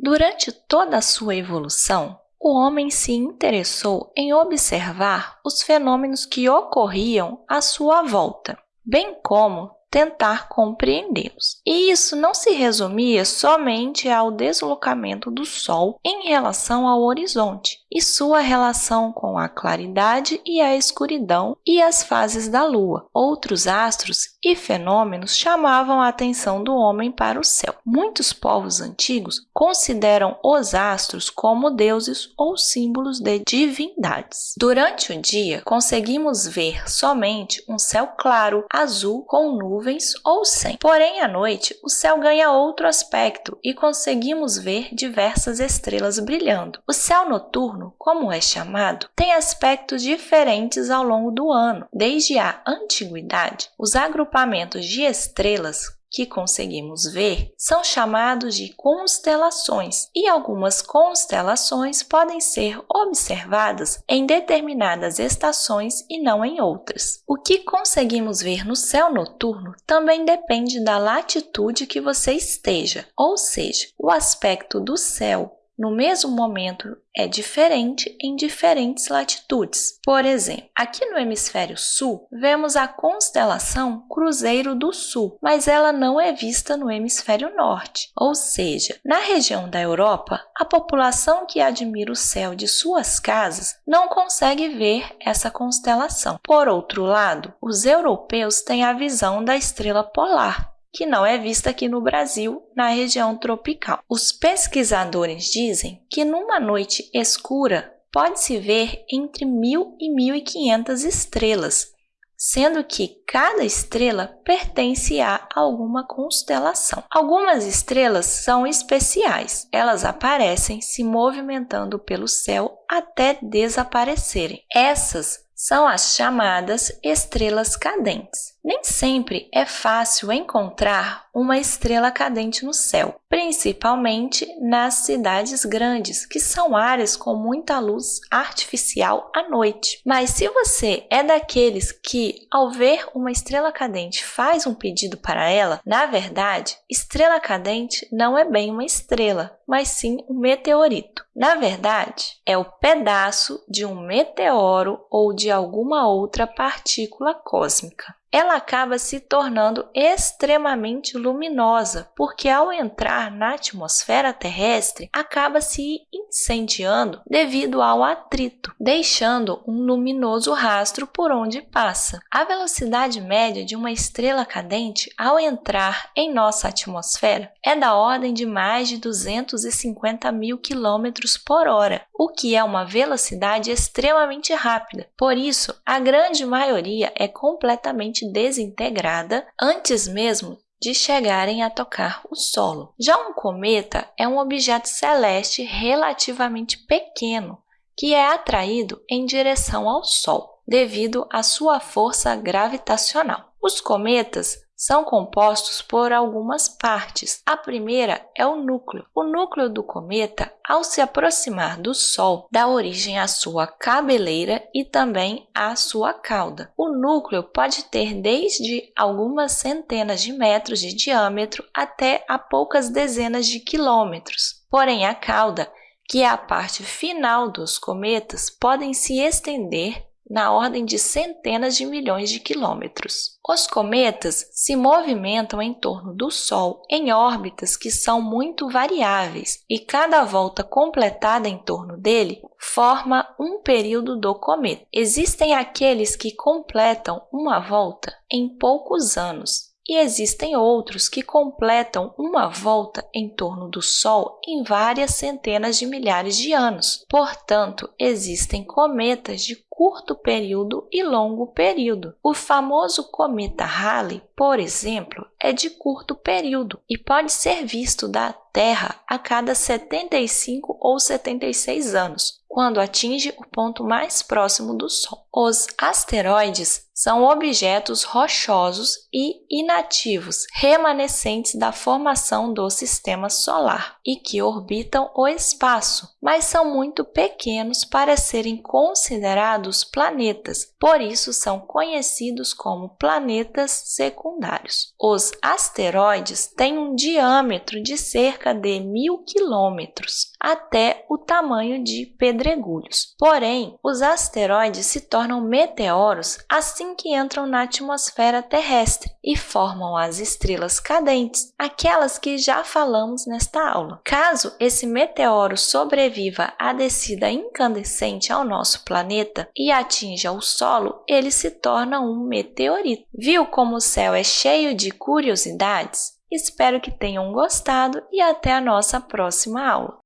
Durante toda a sua evolução, o homem se interessou em observar os fenômenos que ocorriam à sua volta, bem como tentar compreendê-los. E isso não se resumia somente ao deslocamento do Sol em relação ao horizonte e sua relação com a claridade e a escuridão e as fases da Lua. Outros astros e fenômenos chamavam a atenção do homem para o céu. Muitos povos antigos consideram os astros como deuses ou símbolos de divindades. Durante o dia, conseguimos ver somente um céu claro, azul, com nuvens nuvens ou sem. Porém, à noite, o céu ganha outro aspecto e conseguimos ver diversas estrelas brilhando. O céu noturno, como é chamado, tem aspectos diferentes ao longo do ano. Desde a antiguidade, os agrupamentos de estrelas que conseguimos ver são chamados de constelações, e algumas constelações podem ser observadas em determinadas estações e não em outras. O que conseguimos ver no céu noturno também depende da latitude que você esteja, ou seja, o aspecto do céu no mesmo momento é diferente em diferentes latitudes. Por exemplo, aqui no hemisfério sul, vemos a constelação Cruzeiro do Sul, mas ela não é vista no hemisfério norte. Ou seja, na região da Europa, a população que admira o céu de suas casas não consegue ver essa constelação. Por outro lado, os europeus têm a visão da estrela polar, que não é vista aqui no Brasil, na região tropical. Os pesquisadores dizem que numa noite escura pode-se ver entre 1.000 e 1.500 estrelas, sendo que cada estrela pertence a alguma constelação. Algumas estrelas são especiais, elas aparecem se movimentando pelo céu até desaparecerem. Essas são as chamadas estrelas cadentes. Nem sempre é fácil encontrar uma estrela cadente no céu, principalmente nas cidades grandes, que são áreas com muita luz artificial à noite. Mas se você é daqueles que, ao ver uma estrela cadente, faz um pedido para ela, na verdade, estrela cadente não é bem uma estrela, mas sim um meteorito. Na verdade, é o pedaço de um meteoro ou de alguma outra partícula cósmica ela acaba se tornando extremamente luminosa, porque ao entrar na atmosfera terrestre, acaba se incendiando devido ao atrito, deixando um luminoso rastro por onde passa. A velocidade média de uma estrela cadente ao entrar em nossa atmosfera é da ordem de mais de 250 mil quilômetros por hora, o que é uma velocidade extremamente rápida. Por isso, a grande maioria é completamente desintegrada antes mesmo de chegarem a tocar o solo. Já um cometa é um objeto celeste relativamente pequeno que é atraído em direção ao Sol devido à sua força gravitacional. Os cometas são compostos por algumas partes. A primeira é o núcleo. O núcleo do cometa, ao se aproximar do Sol, dá origem à sua cabeleira e também à sua cauda. O núcleo pode ter desde algumas centenas de metros de diâmetro até a poucas dezenas de quilômetros. Porém, a cauda, que é a parte final dos cometas, podem se estender na ordem de centenas de milhões de quilômetros. Os cometas se movimentam em torno do Sol em órbitas que são muito variáveis e cada volta completada em torno dele forma um período do cometa. Existem aqueles que completam uma volta em poucos anos e existem outros que completam uma volta em torno do Sol em várias centenas de milhares de anos. Portanto, existem cometas de curto período e longo período. O famoso cometa Halley, por exemplo, é de curto período e pode ser visto da Terra a cada 75 ou 76 anos, quando atinge o ponto mais próximo do Sol. Os asteroides são objetos rochosos e inativos remanescentes da formação do sistema solar e que orbitam o espaço, mas são muito pequenos para serem considerados dos planetas, por isso são conhecidos como planetas secundários. Os asteroides têm um diâmetro de cerca de mil quilômetros, até o tamanho de pedregulhos. Porém, os asteroides se tornam meteoros assim que entram na atmosfera terrestre e formam as estrelas cadentes, aquelas que já falamos nesta aula. Caso esse meteoro sobreviva à descida incandescente ao nosso planeta e atinja o solo, ele se torna um meteorito. Viu como o céu é cheio de curiosidades? Espero que tenham gostado e até a nossa próxima aula!